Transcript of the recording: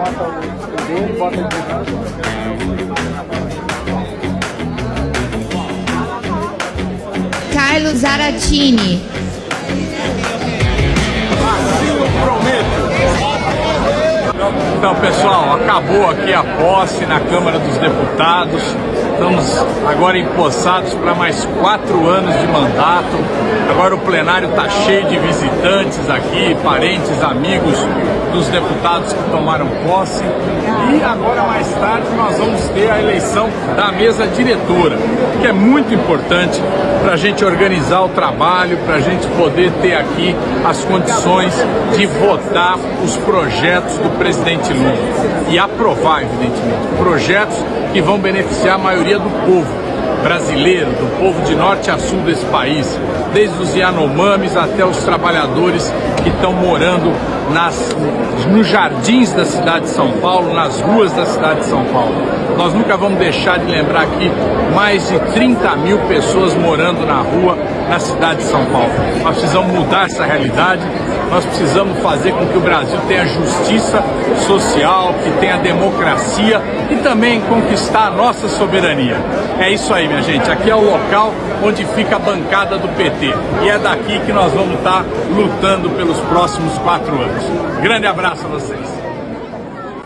bota o dele, bota o Carlos Zaratini. Então, pessoal, acabou aqui a posse na Câmara dos Deputados. Estamos agora empossados para mais quatro anos de mandato. Agora o plenário está cheio de visitantes aqui, parentes, amigos dos deputados que tomaram posse. E agora, mais tarde, nós vamos ter a eleição da mesa diretora, que é muito importante para a gente organizar o trabalho, para a gente poder ter aqui as condições de votar os projetos do presidente Lula e aprovar, evidentemente, projetos que vão beneficiar a maioria do povo brasileiro, do povo de norte a sul desse país, desde os Yanomamis até os trabalhadores que estão morando nas, nos jardins da cidade de São Paulo, nas ruas da cidade de São Paulo. Nós nunca vamos deixar de lembrar aqui mais de 30 mil pessoas morando na rua na cidade de São Paulo. Nós precisamos mudar essa realidade, nós precisamos fazer com que o Brasil tenha justiça social, que tenha democracia e também conquistar a nossa soberania. É isso aí, minha gente. Aqui é o local onde fica a bancada do PT. E é daqui que nós vamos estar lutando pelos próximos quatro anos. Grande abraço a vocês.